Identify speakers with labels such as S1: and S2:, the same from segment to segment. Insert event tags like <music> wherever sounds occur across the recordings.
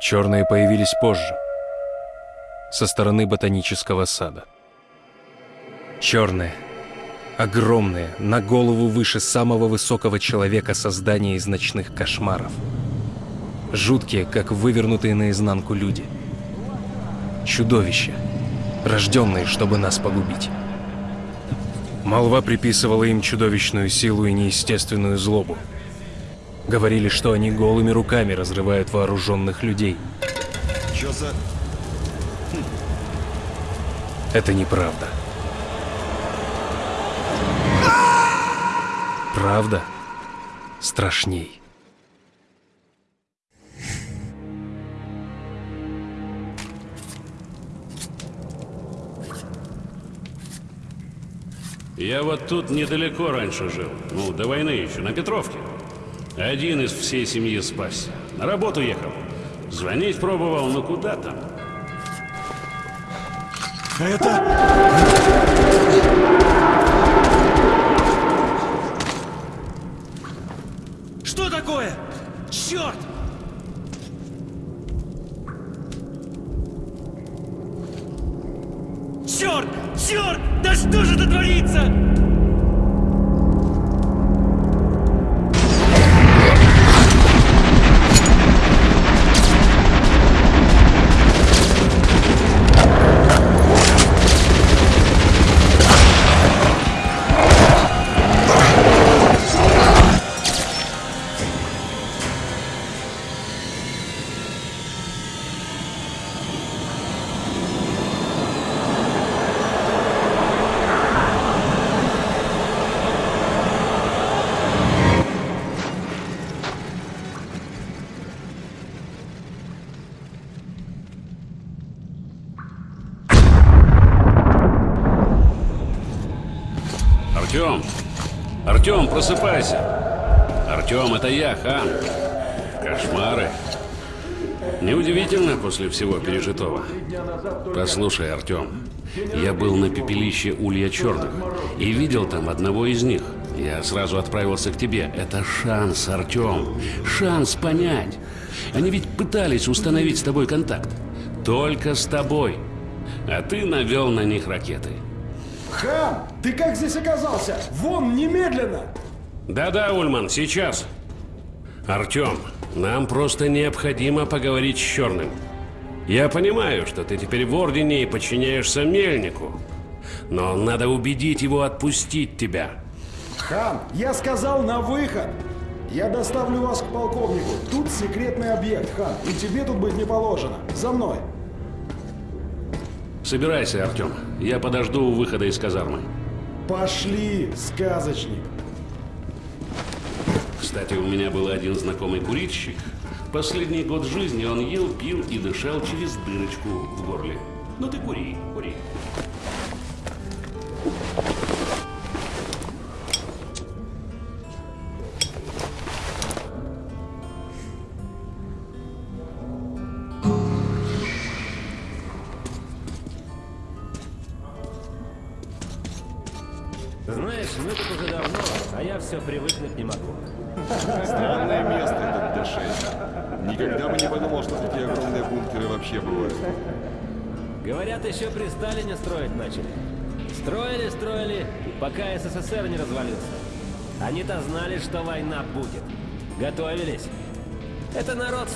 S1: Черные появились позже, со стороны ботанического сада. Черные, огромные, на голову выше самого высокого человека создания из ночных кошмаров. Жуткие, как вывернутые наизнанку люди. Чудовища, рожденные, чтобы нас погубить. Молва приписывала им чудовищную силу и неестественную злобу. Говорили, что они голыми руками разрывают вооруженных людей.
S2: Чё за...
S1: Это неправда. Правда страшней.
S3: Я вот тут недалеко раньше жил. Ну, до войны еще, на Петровке. Один из всей семьи спасся. На работу ехал. Звонить пробовал, но куда там?
S2: А это...
S3: Артем, это я, хан. Кошмары. Неудивительно после всего пережитого. Послушай, Артем, я был на пепелище Улья Черных и видел там одного из них. Я сразу отправился к тебе. Это шанс, Артем. Шанс понять. Они ведь пытались установить с тобой контакт. Только с тобой. А ты навел на них ракеты.
S4: Хан, ты как здесь оказался? Вон, немедленно!
S3: Да-да, Ульман, сейчас. Артем, нам просто необходимо поговорить с Черным. Я понимаю, что ты теперь в Ордене и подчиняешься Мельнику. Но надо убедить его отпустить тебя.
S4: Хан, я сказал на выход! Я доставлю вас к полковнику. Тут секретный объект, Хан, и тебе тут быть не положено. За мной.
S3: Собирайся, Артем. Я подожду у выхода из казармы.
S4: Пошли, сказочник.
S3: Кстати, у меня был один знакомый курильщик. Последний год жизни он ел, пил и дышал через дырочку в горле. Ну ты кури, кури.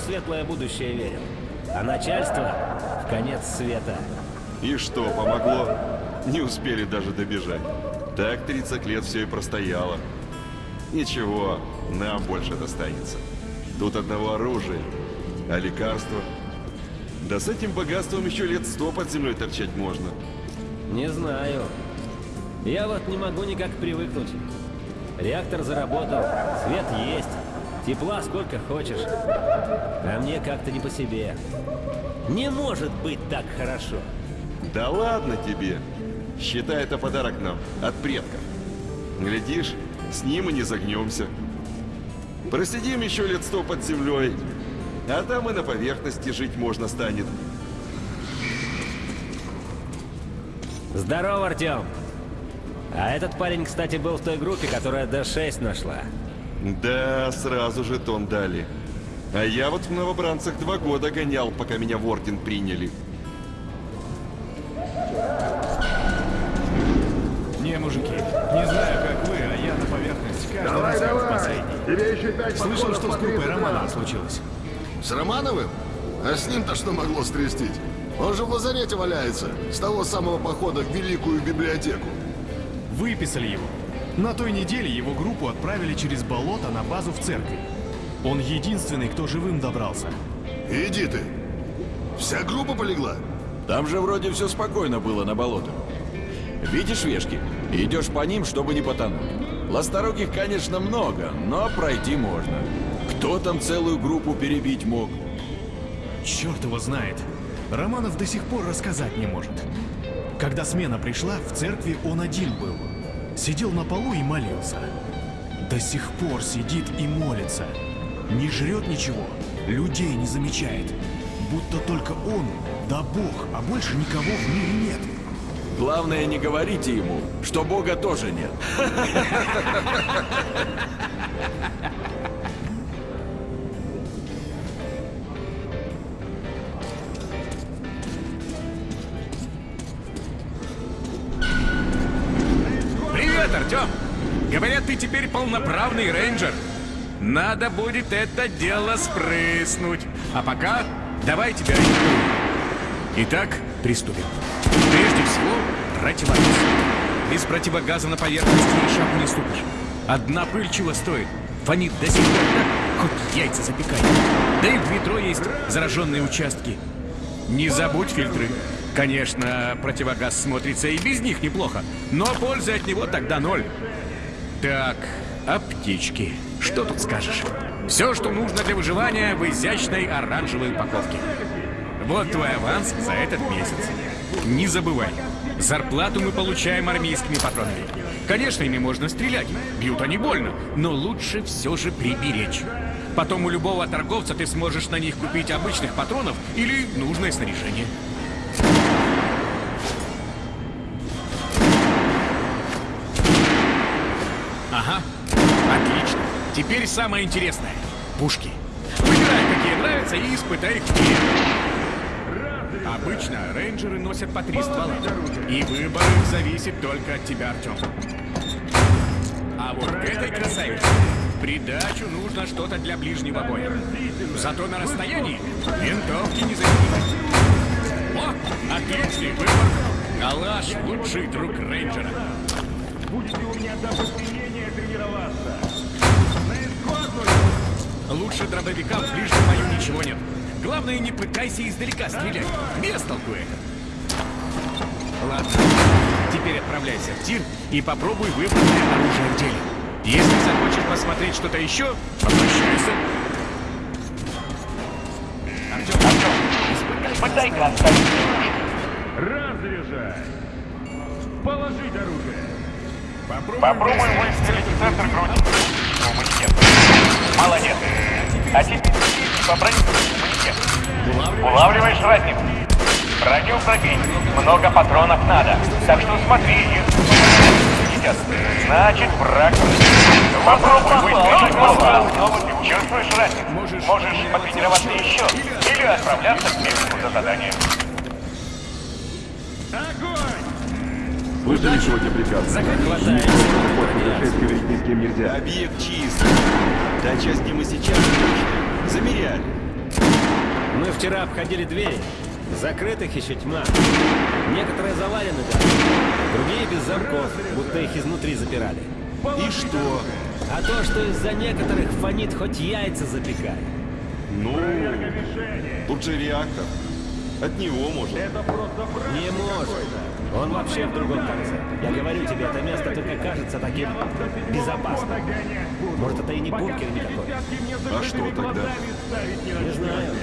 S5: В светлое будущее верил. А начальство в конец света.
S2: И что, помогло? Не успели даже добежать. Так 30 лет все и простояло. Ничего, нам больше достанется. Тут одного оружия, а лекарства... Да с этим богатством еще лет сто под землей торчать можно.
S5: Не знаю. Я вот не могу никак привыкнуть. Реактор заработал, свет есть, тепла сколько хочешь. А мне как-то не по себе. Не может быть так хорошо.
S2: Да ладно тебе. Считай это подарок нам от предков. Глядишь, с ним и не загнемся. Просидим еще лет сто под землей, а там и на поверхности жить можно станет.
S5: Здорово, Артем. А этот парень, кстати, был в той группе, которая Д6 нашла.
S2: Да, сразу же тон дали. А я вот в новобранцах два года гонял, пока меня в орден приняли.
S6: Не, мужики, не знаю, как вы, а я на поверхность каждый раз как в последний.
S7: Тебе еще пять
S6: Слышал, что с
S7: по
S6: группой
S7: 30
S6: Романова случилось.
S7: С Романовым? А с ним-то что могло стрястить? Он же в лазарете валяется, с того самого похода в Великую библиотеку.
S6: Выписали его. На той неделе его группу отправили через болото на базу в церкви. Он единственный, кто живым добрался.
S7: Иди ты. Вся группа полегла?
S8: Там же вроде все спокойно было на болотах. Видишь вешки? Идешь по ним, чтобы не потонуть. Ласторогих, конечно, много, но пройти можно. Кто там целую группу перебить мог?
S6: Черт его знает. Романов до сих пор рассказать не может. Когда смена пришла, в церкви он один был. Сидел на полу и молился. До сих пор сидит и молится. Не жрет ничего, людей не замечает. Будто только он, да Бог, а больше никого в мире нет.
S8: Главное, не говорите ему, что Бога тоже нет. <laughs>
S9: теперь полноправный рейнджер. Надо будет это дело спрыснуть. А пока давай тебя ориентируем. Итак, приступим. Прежде всего, противогаз. Без противогаза на поверхности и шагу не ступишь. Одна пыль чего стоит? Фонит до сих пор так, хоть яйца запекай. Да и в метро есть зараженные участки. Не забудь фильтры. Конечно, противогаз смотрится и без них неплохо, но пользы от него тогда ноль. Так, аптечки. Что тут скажешь? Все, что нужно для выживания в изящной оранжевой упаковке. Вот твой аванс за этот месяц. Не забывай, зарплату мы получаем армейскими патронами. Конечно, ими можно стрелять, бьют они больно, но лучше все же приберечь. Потом у любого торговца ты сможешь на них купить обычных патронов или нужное снаряжение. Теперь самое интересное. Пушки. Выбирай, какие нравятся, и испытай их в. Обычно рейнджеры носят по три ствола. И выбор их зависит только от тебя, Артем. А вот к этой красавице придачу нужно что-то для ближнего боя. Зато на расстоянии винтовки не заменить. О, отличный выбор. Калаш — лучший друг рейнджера. Лучше дробовика в ближнем бою ничего нет. Главное, не пытайся издалека стрелять. Без толку это. Ладно, теперь отправляйся в тир и попробуй выбранное оружие в деле. Если захочешь посмотреть что-то еще, обращайся. Артем,
S10: Испытай-ка оставить. Попробуй выстрелить в центр груди. Иммунитет. Молодец. А теперь попробуй иммунитет. Улавливаешь разницу? Броню пробей. Много патронов надо. Так что смотри и... Значит, враг... Попробуй выстрелить голову. Чувствуешь разницу? Можешь потренироваться еще. Или отправляться к месту за заданием.
S2: Слышали сегодня приказ?
S5: Хватает.
S2: Происшествие говорить ни с кем нельзя. Объект чист. Часть, где мы сейчас. Замеряли.
S5: Мы вчера обходили двери. Закрытых еще тьма. Некоторые завалены даже. Другие без замков, будто их изнутри запирали.
S2: И что?
S5: А то, что из-за некоторых фонит хоть яйца запекай.
S2: Ну, тут же реактор. От него может.
S5: Не может. Он вообще в другом конце. Я говорю тебе, это место только кажется таким безопасным. Может, это и не бункер никакой.
S2: А что тогда?
S5: Не знаю.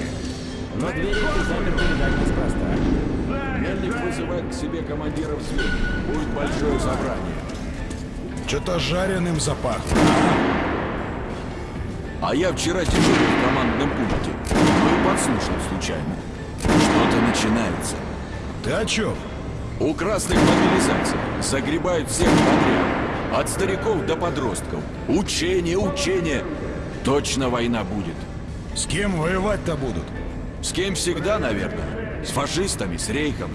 S5: Но двери эти заперты, видать, неспроста.
S8: Мельник вызывает к себе командиров звена. Будет большое собрание.
S4: Что-то жареным запахло.
S8: А я вчера дежурил в командном пункте. Ну и подслушал случайно. Что-то начинается.
S4: Ты о чем?
S8: У красных мобилизация. Загребают всех подряд. От стариков до подростков. Учение, учение. Точно война будет.
S4: С кем воевать-то будут?
S8: С кем всегда, наверное. С фашистами, с рейхом.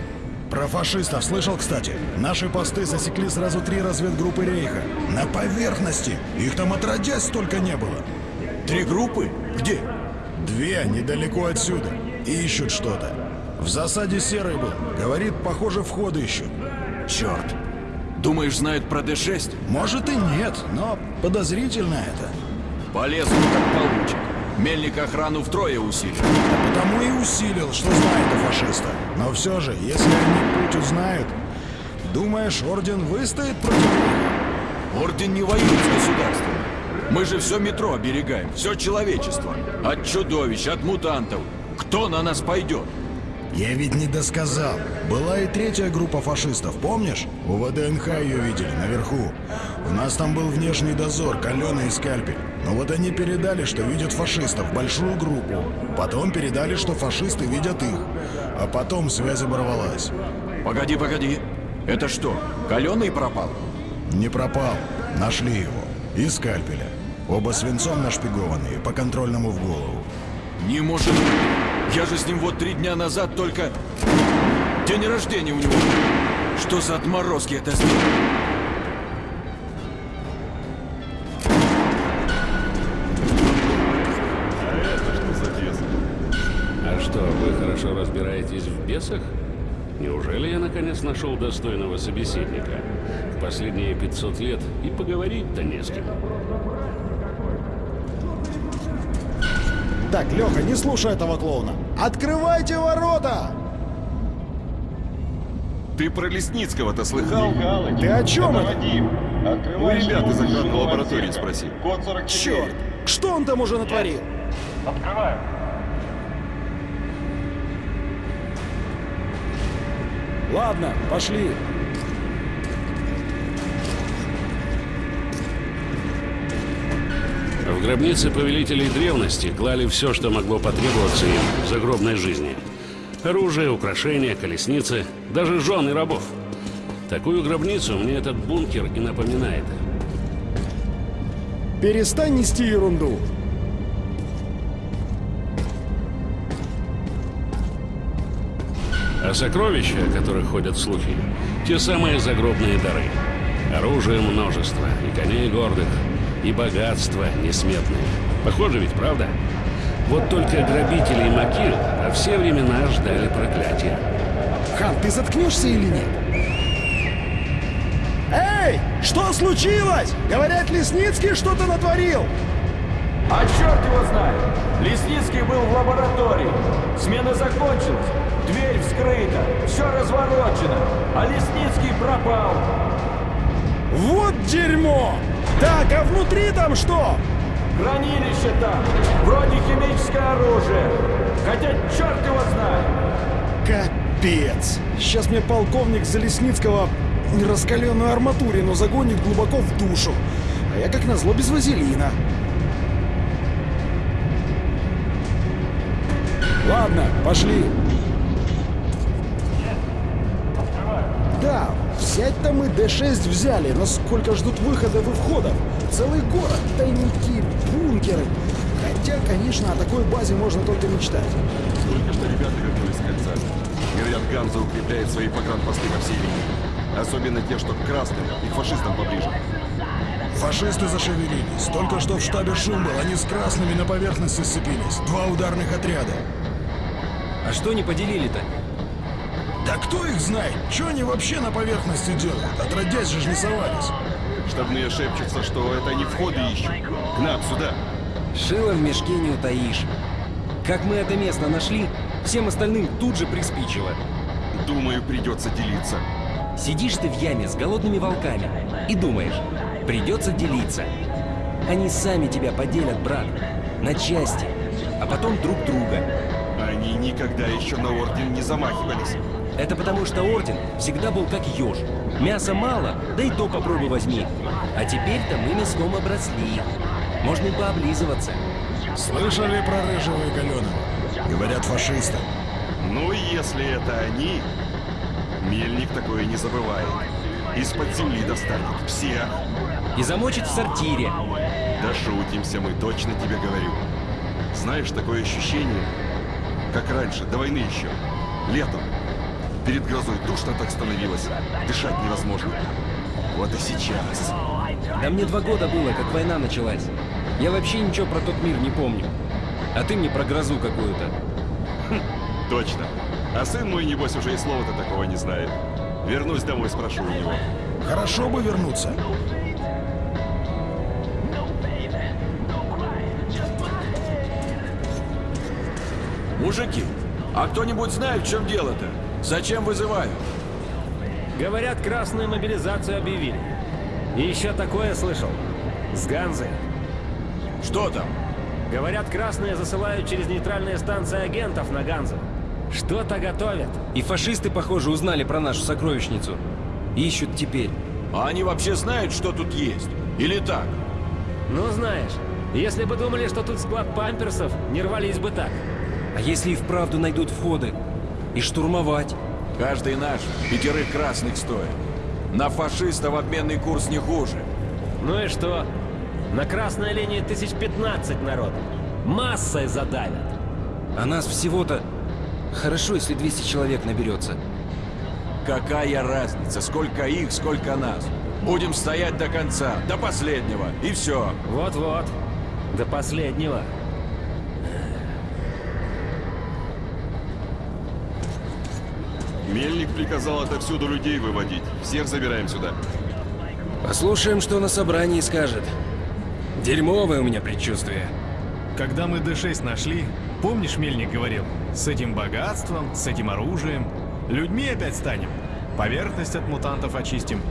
S4: Про фашистов слышал, кстати? Наши посты засекли сразу три разведгруппы Рейха. На поверхности. Их там отродясь столько не было.
S8: Три группы? Где?
S4: Две, недалеко отсюда. Ищут что-то. В засаде Серый был. Говорит, похоже, входы ищут.
S8: Черт. Думаешь, знают про Д-6?
S4: Может и нет, но подозрительно это.
S8: Полезут, как получат. Мельник охрану втрое усилил.
S4: Да потому и усилил, что знает о фашистах. Но все же, если они путь узнают, думаешь, Орден выстоит против них?
S8: Орден не воюет с государством. Мы же все метро оберегаем, все человечество. От чудовищ, от мутантов. Кто на нас пойдет?
S4: Я ведь не досказал. Была и третья группа фашистов, помнишь? У ВДНХ ее видели, наверху. У нас там был внешний дозор, каленый и скальпель. Но вот они передали, что видят фашистов, большую группу. Потом передали, что фашисты видят их. А потом связь оборвалась.
S8: Погоди, погоди. Это что, каленый пропал?
S4: Не пропал. Нашли его. И скальпеля. Оба свинцом нашпигованные, по контрольному в голову.
S8: Не может быть. Я же с ним вот три дня назад только... День рождения у него. Что за отморозки это сделали?
S3: Разбираетесь в бесах? Неужели я наконец нашел достойного собеседника? В последние 500 лет и поговорить-то не с кем.
S4: Так, Леха, не слушай этого клоуна. Открывайте ворота!
S2: Ты про Лесницкого-то слыхал?
S4: Ты о чем это?
S2: У ребят из охранной лаборатории спроси.
S4: Черт! Что он там уже натворил?
S10: Открываю.
S4: Ладно, пошли.
S3: В гробнице повелителей древности клали все, что могло потребоваться им в загробной жизни. Оружие, украшения, колесницы, даже жены рабов. Такую гробницу мне этот бункер и напоминает.
S4: Перестань нести ерунду.
S3: А сокровища, о которых ходят слухи, те самые загробные дары. Оружие множество, и коней гордых, и богатство несметное. Похоже ведь, правда? Вот только грабители и могил во все времена ждали проклятия.
S4: Хан, ты заткнешься или нет? Эй! Что случилось? Говорят, Лесницкий что-то натворил.
S8: А черт его знает! Лесницкий был в лаборатории. Смена закончилась. Дверь вскрыта. Все разворочено. А Лесницкий пропал.
S4: Вот дерьмо! Так, а внутри там что?
S8: Хранилище там. Вроде химическое оружие. Хотя черт его знает.
S4: Капец! Сейчас мне полковник Залесницкого раскаленную арматурину загонит глубоко в душу. А я как назло без вазелина. Ладно, пошли. Да, взять-то мы Д-6 взяли, но сколько ждут выходов и входов? Целый город, тайники, бункеры. Хотя, конечно, о такой базе можно только мечтать.
S2: Только что ребята вернулись с кольца. Говорят, Ганза укрепляет свои погранпосты по всей линии. Особенно те, что к красным и к фашистам поближе.
S4: Фашисты зашевелились. Только что в штабе шум был, они с красными на поверхности сцепились. Два ударных отряда.
S5: А что не поделили-то?
S4: Да кто их знает? Что они вообще на поверхности делают? Отродясь же ж не совались.
S2: Штабные шепчутся, что это они входы ищут. К нам, сюда.
S11: Шило в мешке не утаишь. Как мы это место нашли, всем остальным тут же приспичило.
S2: Думаю, придется делиться.
S11: Сидишь ты в яме с голодными волками и думаешь, придется делиться. Они сами тебя поделят, брат, на части, а потом друг друга.
S2: Они никогда еще на Орден не замахивались.
S11: Это потому, что Орден всегда был как еж. Мяса мало, да и то попробуй возьми. А теперь-то мы мяском обросли. Можно и пооблизываться.
S4: Слышали про Рыжего и Каленого? Говорят, фашисты.
S2: Ну, если это они, Мельник такое не забывает. Из-под земли достанет всех.
S11: И замочит в сортире.
S2: Да шутимся мы, точно тебе говорю. Знаешь, такое ощущение, как раньше, до войны еще. Летом. Перед грозой душно так становилось. Дышать невозможно. Вот и сейчас.
S11: Да мне два года было, как война началась. Я вообще ничего про тот мир не помню. А ты мне про грозу какую-то.
S2: Точно. А сын мой, небось, уже и слова-то такого не знает. Вернусь домой, спрошу у него.
S4: Хорошо бы вернуться.
S8: Мужики, а кто-нибудь знает, в чем дело-то? Зачем вызывают?
S5: Говорят, красную мобилизацию объявили. И еще такое слышал. С Ганзы.
S8: Что там?
S5: Говорят, красные засылают через нейтральные станции агентов на Ганзу. Что-то готовят.
S11: И фашисты, похоже, узнали про нашу сокровищницу. Ищут теперь.
S8: А они вообще знают, что тут есть? Или так?
S5: Ну, знаешь, если бы думали, что тут склад памперсов, не рвались бы так.
S11: А если и вправду найдут входы? И штурмовать?
S8: Каждый наш пятерых красных стоит. На фашистов обменный курс не хуже.
S5: Ну и что? На красной линии тысяч пятнадцать народ. Массой задавят.
S11: А нас всего-то... Хорошо, если 200 человек наберется.
S8: Какая разница, сколько их, сколько нас? Будем стоять до конца, до последнего, и все.
S5: Вот-вот, до последнего.
S2: Мельник приказал отовсюду людей выводить. Всех забираем сюда.
S11: Послушаем, что на собрании скажет. Дерьмовое у меня предчувствие.
S6: Когда мы Д-6 нашли, помнишь, Мельник говорил, с этим богатством, с этим оружием, людьми опять станем, поверхность от мутантов очистим.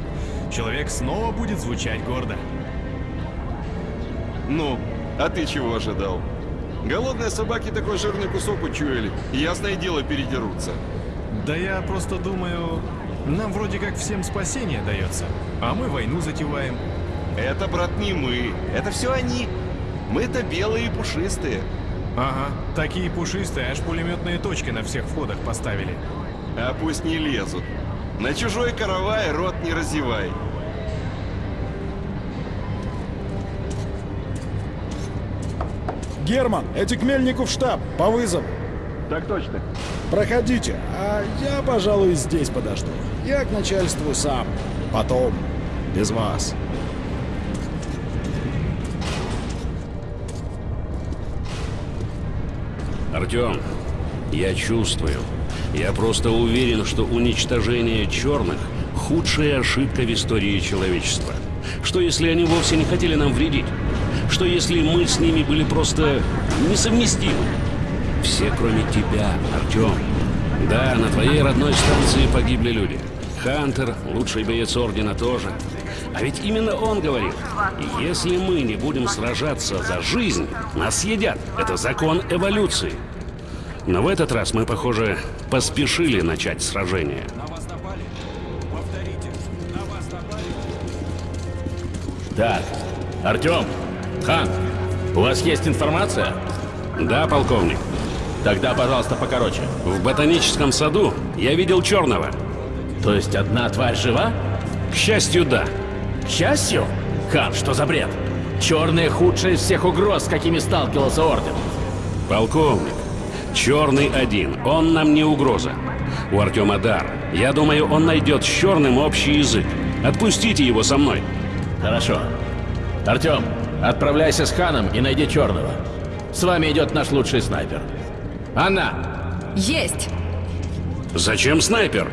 S6: Человек снова будет звучать гордо.
S2: Ну, а ты чего ожидал? Голодные собаки такой жирный кусок учуяли, ясное дело передерутся.
S6: Да я просто думаю, нам вроде как всем спасение дается, а мы войну затеваем.
S2: Это, брат, не мы, это все они. Мы-то белые и пушистые.
S6: Ага, такие пушистые, аж пулеметные точки на всех входах поставили.
S2: А пусть не лезут. На чужой каравай рот не разевай.
S4: Герман, эти к Мельнику в штаб, по вызову.
S2: Так точно.
S4: Проходите, а я, пожалуй, здесь подожду. Я к начальству сам. Потом. Без вас.
S3: Артем, я чувствую. Я просто уверен, что уничтожение черных – худшая ошибка в истории человечества. Что если они вовсе не хотели нам вредить? Что если мы с ними были просто несовместимы? Все, кроме тебя, Артем. Да, на твоей родной станции погибли люди. Хантер, лучший боец Ордена тоже. А ведь именно он говорил, если мы не будем сражаться за жизнь, нас съедят. Это закон эволюции. Но в этот раз мы, похоже, поспешили начать сражение.
S10: Так, Артем, Хан, у вас есть информация?
S3: Да, полковник.
S10: Тогда, пожалуйста, покороче.
S3: В ботаническом саду я видел черного.
S10: То есть одна тварь жива?
S3: К счастью, да.
S10: К счастью? Хан, что за бред? Черные худшие из всех угроз, с какими сталкивался Орден.
S3: Полковник, черный один, он нам не угроза. У Артема дар. Я думаю, он найдет с черным общий язык. Отпустите его со мной.
S10: Хорошо. Артем, отправляйся с Ханом и найди черного. С вами идет наш лучший снайпер. Анна!
S12: Есть!
S3: Зачем снайпер?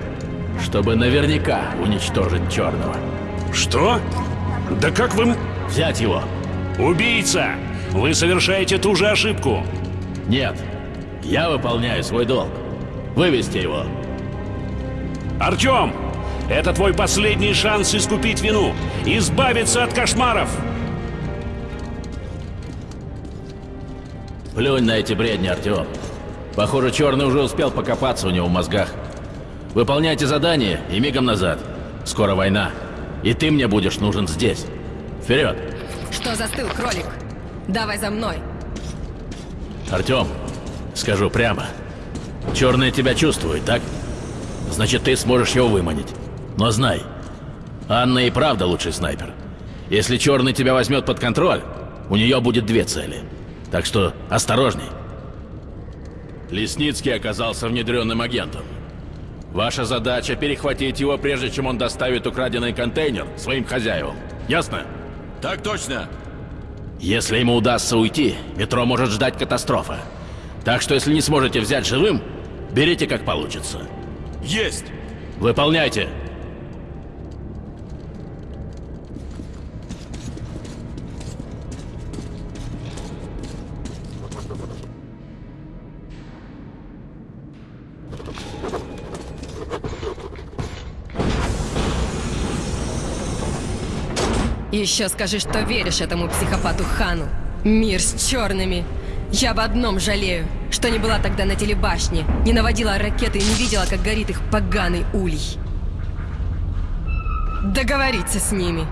S10: Чтобы наверняка уничтожить черного.
S3: Что? Да как вы...
S10: Взять его.
S3: Убийца! Вы совершаете ту же ошибку.
S10: Нет. Я выполняю свой долг. Вывести его.
S3: Артем! Это твой последний шанс искупить вину. Избавиться от кошмаров.
S10: Плюнь на эти бредни, Артем. Похоже, Черный уже успел покопаться у него в мозгах. Выполняйте задание и мигом назад. Скоро война. И ты мне будешь нужен здесь. Вперед!
S12: Что застыл, кролик? Давай за мной.
S10: Артем, скажу прямо. Черный тебя чувствует, так? Значит, ты сможешь его выманить. Но знай, Анна и правда лучший снайпер. Если Черный тебя возьмет под контроль, у нее будет две цели.
S13: Так что осторожней. Лесницкий оказался внедренным агентом. Ваша задача перехватить его, прежде чем он доставит украденный контейнер своим хозяевам. Ясно?
S8: Так точно.
S13: Если ему удастся уйти, метро может ждать катастрофа. Так что если не сможете взять живым, берите как получится.
S8: Есть!
S13: Выполняйте!
S12: Еще скажи, что веришь этому психопату Хану. Мир с черными. Я об одном жалею, что не была тогда на телебашне, не наводила ракеты и не видела, как горит их поганый улей. Договориться с ними.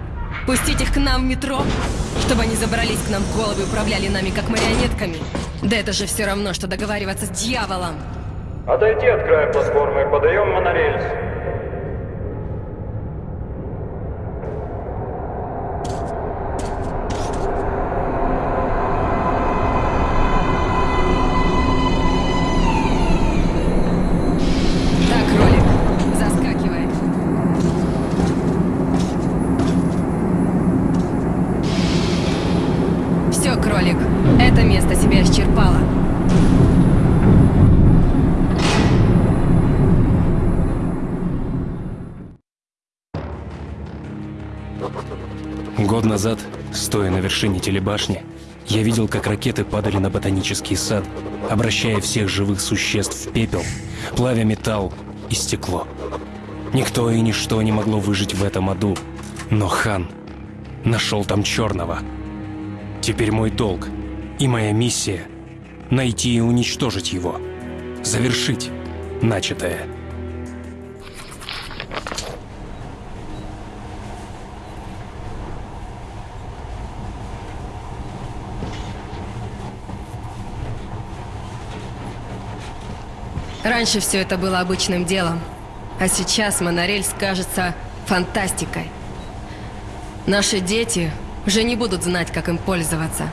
S12: Пустить их к нам в метро, чтобы они забрались к нам в головы и управляли нами как марионетками. Да это же все равно, что договариваться с дьяволом.
S14: Отойди от края платформы, подаем монорельс.
S1: Назад, стоя на вершине телебашни, я видел, как ракеты падали на ботанический сад, обращая всех живых существ в пепел, плавя металл и стекло. Никто и ничто не могло выжить в этом аду, но хан нашел там черного. Теперь мой долг и моя миссия — найти и уничтожить его, завершить начатое.
S12: Раньше все это было обычным делом, а сейчас монорельс кажется фантастикой. Наши дети уже не будут знать, как им пользоваться.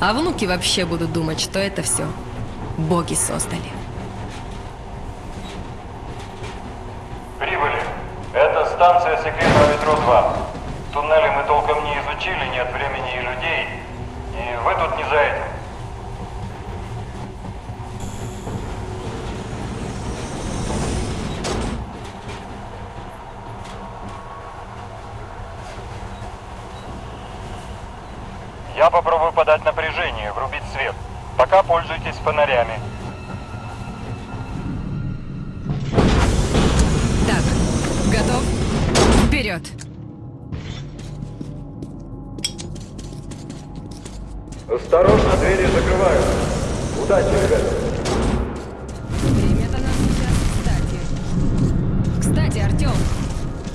S12: А внуки вообще будут думать, что это все боги создали.
S14: Прибыли. Это станция секретного метро 2. Туннели мы толком не изучили, нет времени и людей. И вы тут не за этим. Я попробую подать напряжение, врубить свет. Пока пользуйтесь фонарями.
S12: Так, готов? Вперед!
S14: Осторожно, двери закрываются. Удачи, ребята.
S12: Время-то нас сейчас кстати. Кстати, Артем,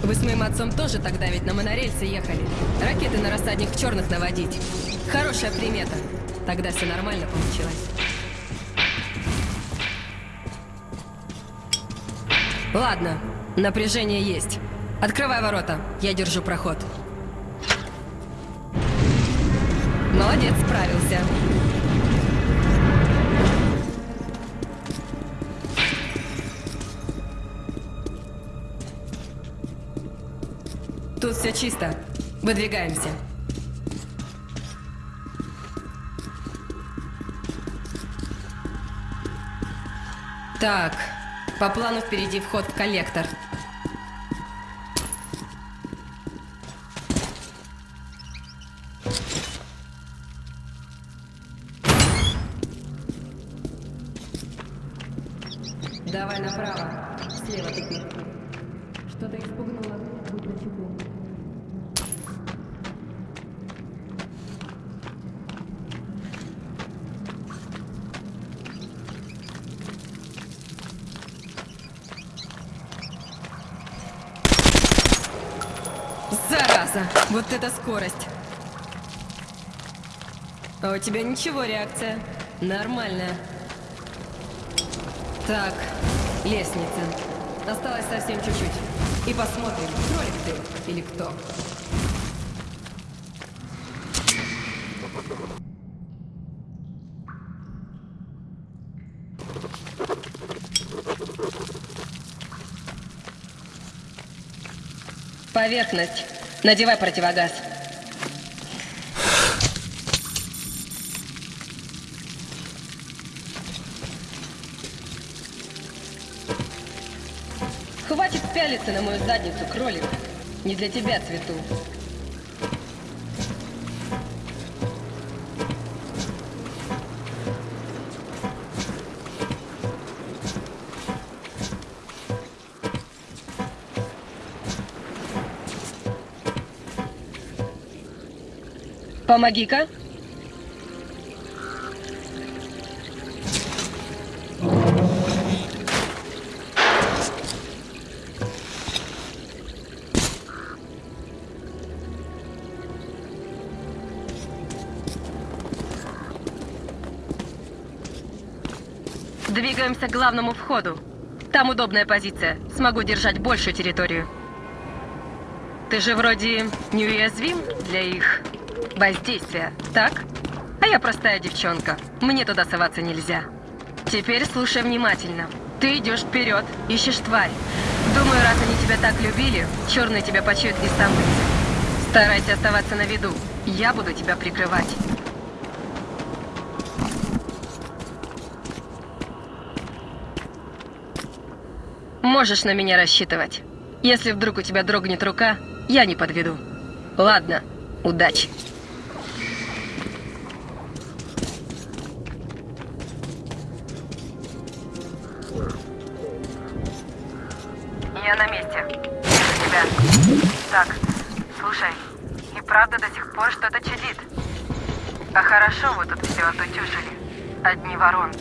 S12: вы с моим отцом тоже тогда ведь на монорельсе ехали. Ракеты на рассадник черных наводить. Хорошая примета. Тогда все нормально получилось. Ладно, напряжение есть. Открывай ворота, я держу проход. Молодец, справился. Тут все чисто. Выдвигаемся. Так, по плану впереди вход в коллектор. Давай направо. Слева тупик. Что-то испугнуло. Будь начеку. Зараза, вот это скорость. А у тебя ничего реакция. Нормальная. Так, лестница. Осталось совсем чуть-чуть. И посмотрим, кролик ты или кто.
S15: Поверхность. Надевай противогаз. Хватит пялиться на мою задницу, кролик. Не для тебя цвету. Помоги-ка. Двигаемся к главному входу. Там удобная позиция. Смогу держать большую территорию. Ты же вроде неуязвим для их воздействия, так? А я простая девчонка. Мне туда соваться нельзя. Теперь слушай внимательно. Ты идешь вперед, ищешь тварь. Думаю, раз они тебя так любили, черные тебя почуют и сам. Старайся оставаться на виду. Я буду тебя прикрывать. Можешь на меня рассчитывать. Если вдруг у тебя дрогнет рука, я не подведу. Ладно, удачи.
S12: Одни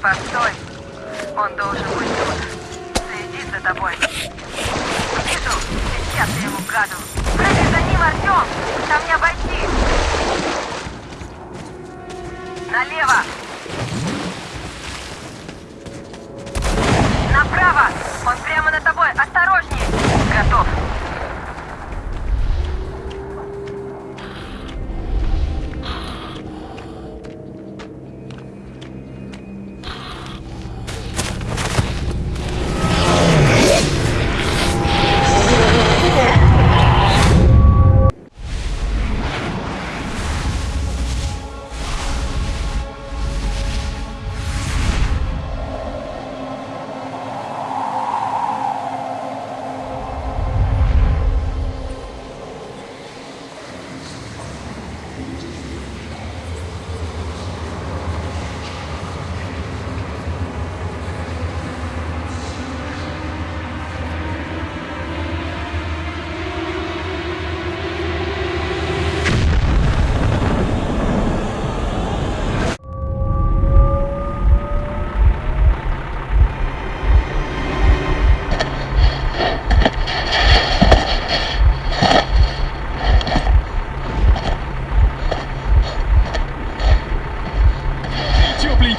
S12: Постой. Он должен быть тут. Следит за тобой. Вижу. Сейчас я ему гаду. Прыгай за ним, Артем! Там не обойти. Налево! Направо! Он прямо на тобой! Осторожней! Готов!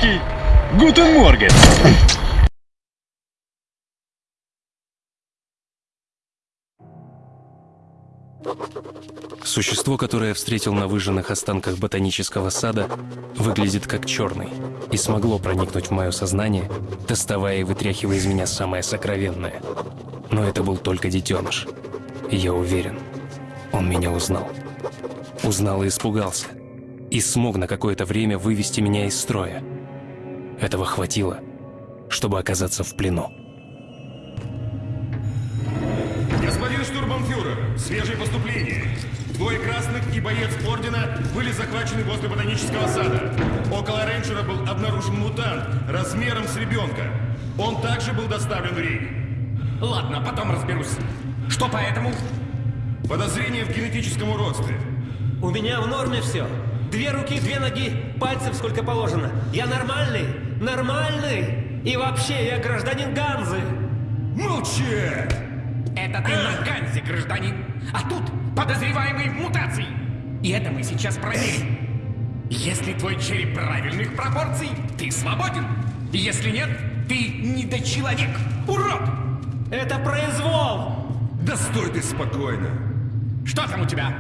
S13: Гутен Морген!
S1: Существо, которое я встретил на выжженных останках ботанического сада, выглядит как черный и смогло проникнуть в мое сознание, доставая и вытряхивая из меня самое сокровенное. Но это был только детеныш. И я уверен, он меня узнал. Узнал и испугался. И смог на какое-то время вывести меня из строя. Этого хватило, чтобы оказаться в плену.
S16: Господин штурманфюрер, свежее поступление. Двое красных и боец Ордена были захвачены возле ботанического сада. Около рейнджера был обнаружен мутант размером с ребенка. Он также был доставлен в Риг.
S9: Ладно, потом разберусь. Что поэтому?
S16: Подозрение в генетическом уродстве.
S5: У меня в норме все. Две руки, две ноги, пальцев сколько положено. Я нормальный, нормальный. И вообще, я гражданин Ганзы.
S16: Молчи!
S9: Это ты на Ганзе, гражданин. А тут подозреваемый в мутации. И это мы сейчас проверим. Если твой череп правильных пропорций, ты свободен. Если нет, ты недочеловек. Урод!
S5: Это произвол!
S16: Да стой ты спокойно.
S9: Что там у тебя?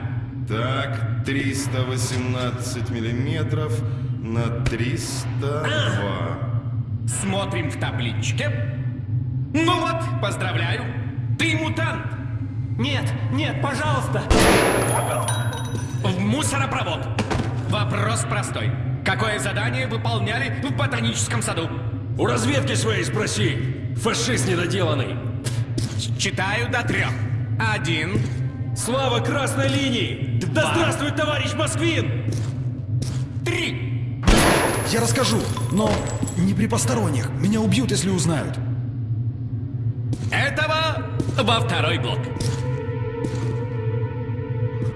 S16: Так, 318 миллиметров на 302.
S9: Смотрим в табличке. Ну вот, поздравляю. Ты мутант.
S5: Нет, нет, пожалуйста.
S9: В мусоропровод. Вопрос простой. Какое задание выполняли в ботаническом саду?
S17: У разведки своей спроси. Фашист недоделанный.
S9: Читаю до трех. Один.
S17: Слава красной линии! Да
S9: Два.
S17: здравствует товарищ Москвин!
S4: Я расскажу, но не при посторонних. Меня убьют, если узнают.
S9: Этого во второй блок.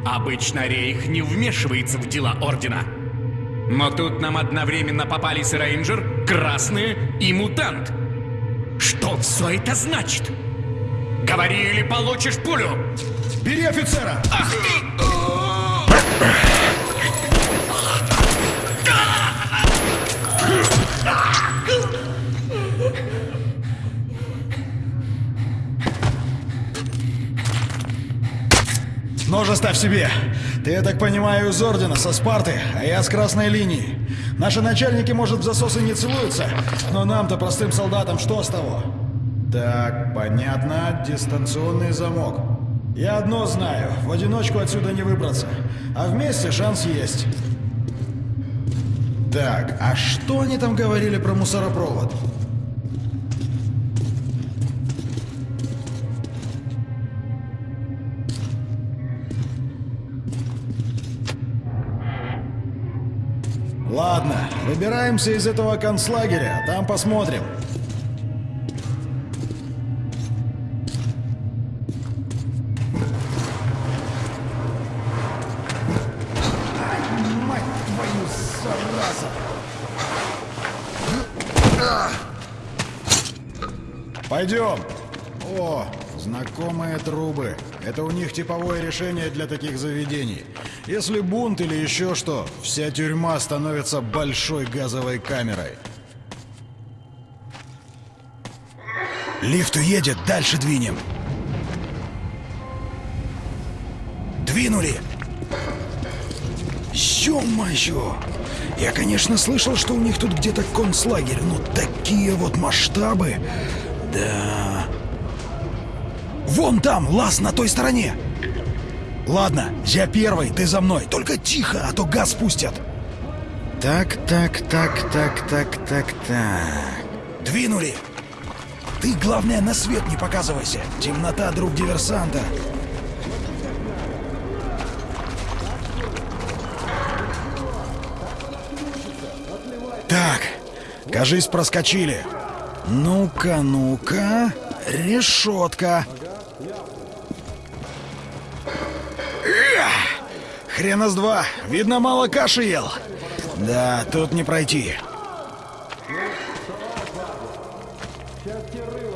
S9: Обычно Рейх не вмешивается в дела Ордена. Но тут нам одновременно попались Рейнджер, Красные и Мутант. Что все это значит? Говори или получишь пулю!
S4: Бери офицера!
S9: Ах ты!
S4: Нож оставь себе. Ты, я так понимаю, из Ордена, со Спарты, а я с Красной линии. Наши начальники, может, в засосы не целуются, но нам-то, простым солдатам, что с того? Так, понятно, дистанционный замок. Я одно знаю, в одиночку отсюда не выбраться, а вместе шанс есть. Так, а что они там говорили про мусоропровод? Выбираемся из этого концлагеря, а там посмотрим. Пойдем. О, знакомые трубы. Это у них типовое решение для таких заведений. Если бунт или еще что, вся тюрьма становится большой газовой камерой. Лифт уедет, дальше двинем. Двинули! Ё-моё! Я, конечно, слышал, что у них тут где-то концлагерь, но такие вот масштабы... Да... Вон там, лаз на той стороне! Ладно, я первый, ты за мной. Только тихо, а то газ спустят. Так, так, так, так, так, так, так. Двинули! Ты, главное, на свет не показывайся. Темнота, друг диверсанта. Так, кажись, проскочили. Ну-ка, ну-ка. Решетка. Хрена с два. Видно, мало каши ел. Да, тут не пройти.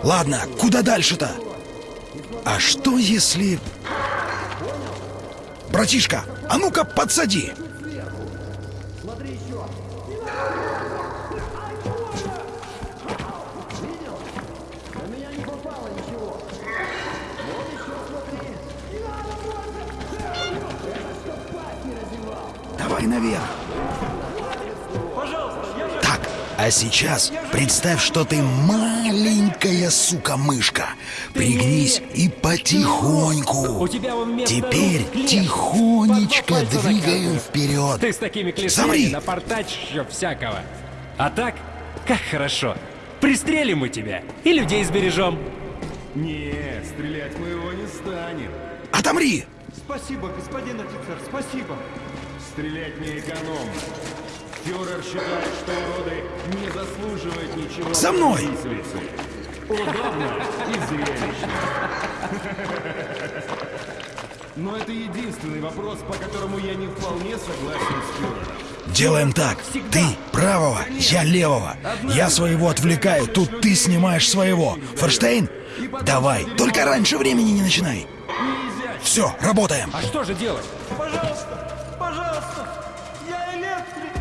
S4: Ладно, куда дальше-то? А что если... Братишка, а ну-ка подсади! Наверх. Так, а сейчас представь, что ты маленькая сука-мышка. Пригнись и потихоньку. Теперь тихонечко двигаем вперед.
S9: Ты с такими клешнями напортачишь еще всякого. А так, как хорошо. Пристрелим мы тебя и людей сбережем.
S16: Не, стрелять мы его не станем.
S4: Отомри!
S16: Спасибо, господин офицер, спасибо. Стрелять не экономно. Фюрер считает, что уроды не заслуживают ничего.
S4: За мной!
S16: Удобно и зрелищно. Но это единственный вопрос, по которому я не вполне согласен с фюрером.
S4: Делаем так. Ты правого, я левого. Я своего отвлекаю, тут ты снимаешь своего. Форштейн? Давай, только раньше времени не начинай. Все, работаем.
S9: А что же делать?
S18: Пожалуйста, пожалуйста, я электрик.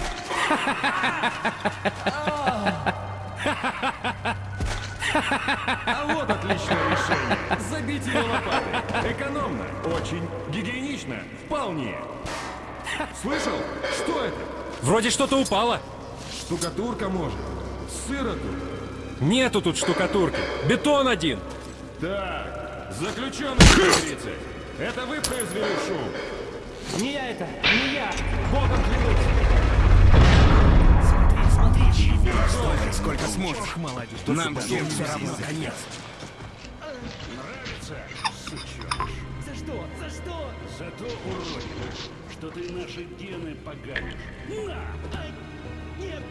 S16: А вот отличное решение. Забить его лопатой. Экономно, очень гигиенично, вполне. Слышал? Что это?
S9: Вроде что-то упало.
S16: Штукатурка, может? Сыро тут.
S9: Нету тут штукатурки. Бетон один.
S16: Так, заключенный 30. Это вы произвели шум?
S9: Не я это, не я. Богом клянусь.
S16: Столько, сколько сможешь. Молодец. Нам всем все равно конец.
S18: За что? За что?
S3: За то, уродина, что ты наши гены поганишь.
S18: На! Ай! Нет!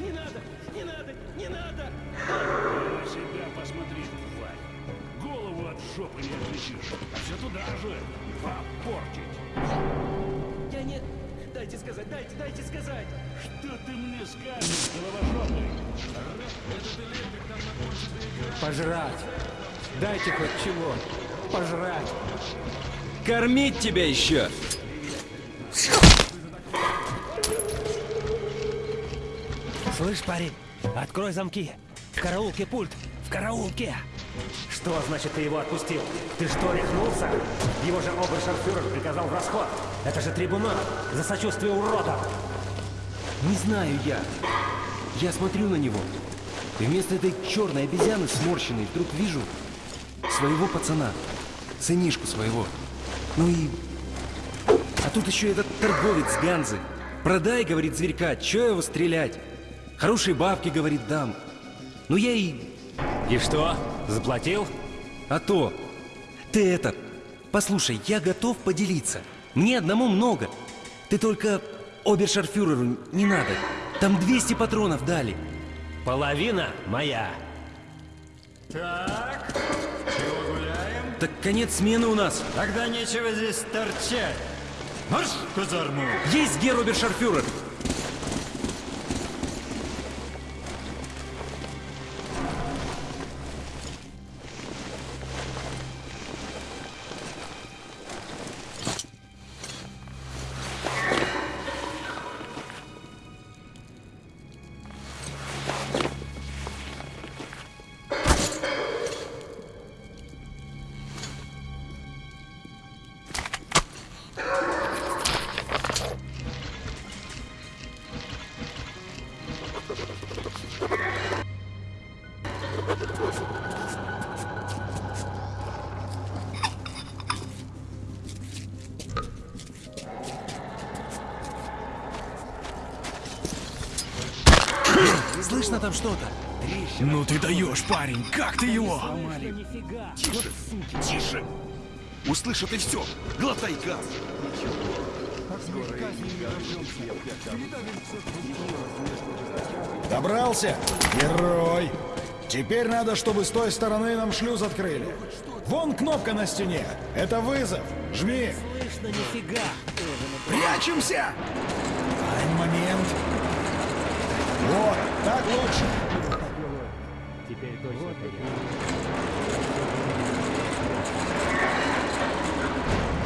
S18: Не надо! Не надо! Не надо!
S3: На себя посмотри, тварь. Голову от жопы не отличишь. Все туда же. Попортить.
S18: Я не... Дайте сказать, дайте, дайте сказать!
S3: Что ты мне скажешь, головожопый?
S9: Пожрать. Дайте хоть чего. Пожрать. Кормить тебя еще.
S5: Слышь, парень, открой замки. В караулке пульт. В караулке. Что значит ты его отпустил? Ты что, рехнулся? Его же обершарфюрер приказал в расход. Это же трибунал за сочувствие уродам.
S11: Не знаю я. Я смотрю на него. И вместо этой черной обезьяны сморщенной вдруг вижу своего пацана. Сынишку своего. Ну и... А тут еще этот торговец Ганзы. Продай, говорит зверька, че его стрелять? Хорошие бабки, говорит, дам. Ну я и...
S5: И что, заплатил?
S11: А то. Ты это... Послушай, я готов поделиться. Мне одному много. Ты только обершарфюреру не надо. Там 200 патронов дали.
S5: Половина моя.
S18: Так, чего гуляем?
S11: Так конец смены у нас.
S18: Тогда нечего здесь торчать. Марш казарму!
S11: Есть гер обершарфюрер. Слышно там что-то?
S19: Ну ты даешь, парень, как ты его?
S20: Тише, тише. Услышат и все. Глотай газ.
S4: Добрался? Герой! Теперь надо, чтобы с той стороны нам шлюз открыли. Вон кнопка на стене. Это вызов. Жми.
S5: Слышно нифига.
S4: Прячемся! Так лучше.
S5: Теперь точно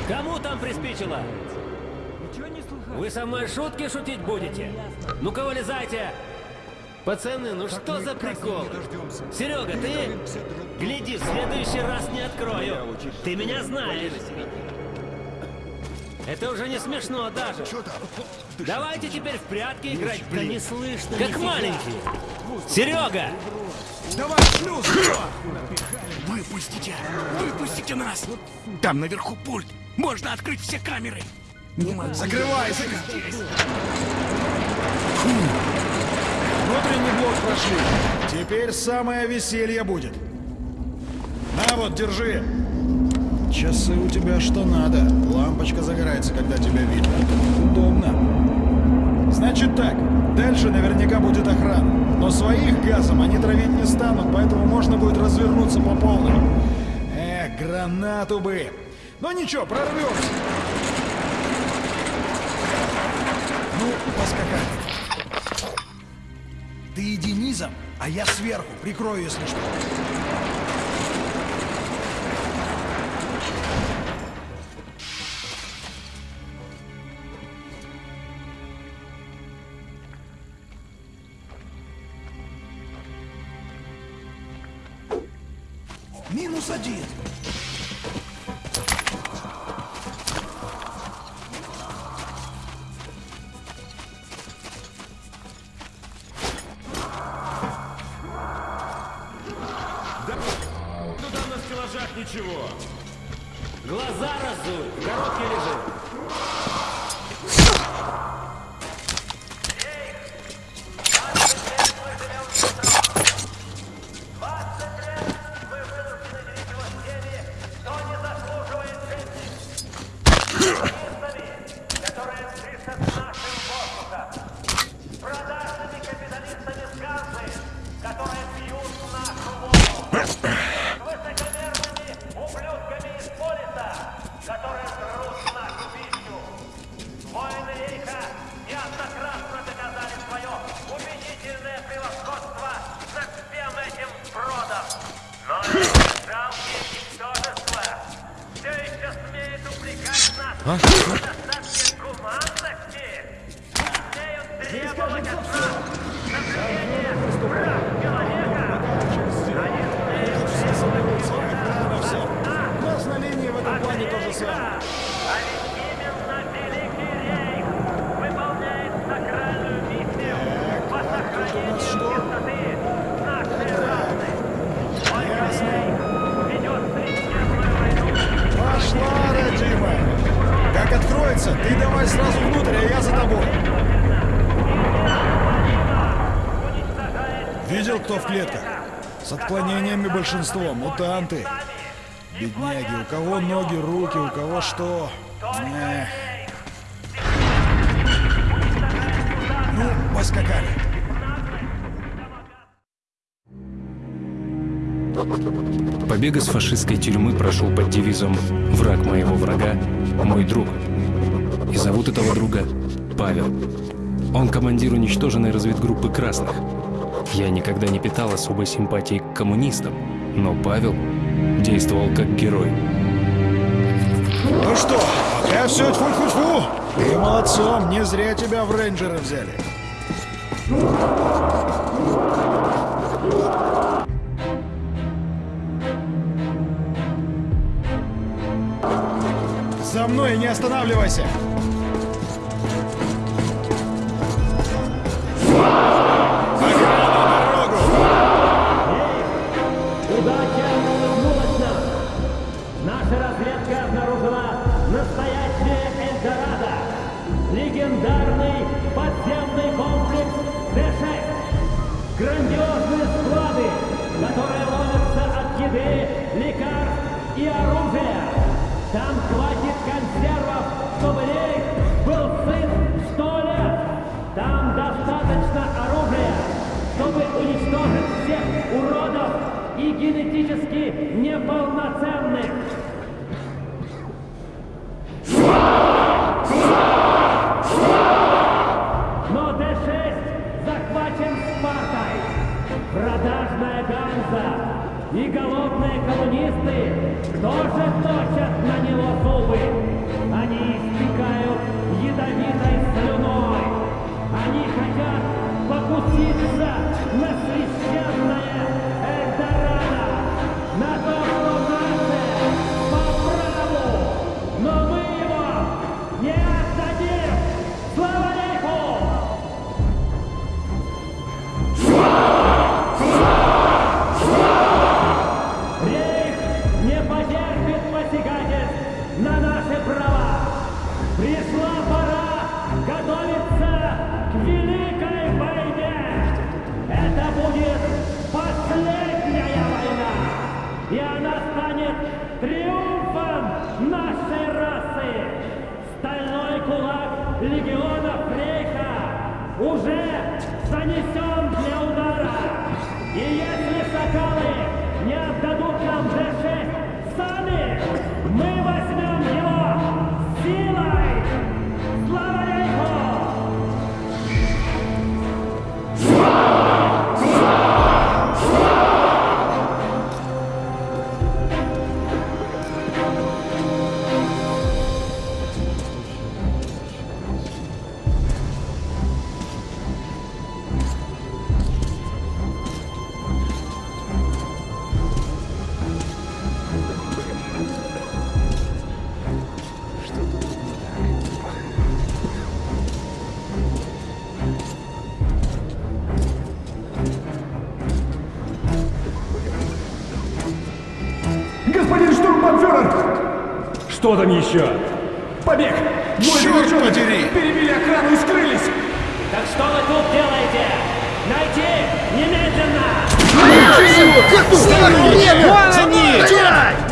S5: Кому там приспичило? Вы со мной шутки шутить будете? Ну-ка, вылезайте! Пацаны, ну что за прикол? Серега, ты? Гляди, в следующий раз не открою. Ты меня знаешь. Это уже не смешно даже.
S7: Что там?
S5: Давайте теперь в прятки играть.
S21: Да не слышно
S5: Как
S21: нифига.
S5: маленькие. Серега!
S19: Давай, шлюз! Выпустите! Выпустите нас! Там наверху пульт. Можно открыть все камеры. Не могу.
S4: Закрывай,
S19: закрывай.
S4: Внутренний блок прошли. Теперь самое веселье будет. На вот, держи. Часы у тебя что надо. Лампочка загорается, когда тебя видно. Удобно. Значит так, дальше наверняка будет охрана. Но своих газом они травить не станут, поэтому можно будет развернуться по полной. Эх, гранату бы. Но ничего, прорвемся. Ну, поскакали. Ты иди низом, а я сверху, прикрою, если что. Was? Большинство, мутанты. Бедняги, у кого ноги, руки, у кого что. Эх. Ну, поскакали.
S1: Побег из фашистской тюрьмы прошел под девизом «Враг моего врага – мой друг». И зовут этого друга Павел. Он командир уничтоженной разведгруппы красных. Я никогда не питал особой симпатии к коммунистам, но Павел действовал как герой.
S4: Ну что, пока все тьфу-тьфу-тьфу. Ты молодцом, не зря тебя в рейнджеры взяли. За мной не останавливайся.
S5: Хватит консервов, чтобы рейх был сыт сто лет. Там достаточно оружия, чтобы уничтожить всех уродов и генетически неполноценных. Покуситься на Что
S4: там еще? Побег! Двое
S5: Черт подери!
S4: Перебили охрану и скрылись!
S5: Так что вы тут делаете? Найти немедленно!
S4: Как
S5: Вон
S4: они!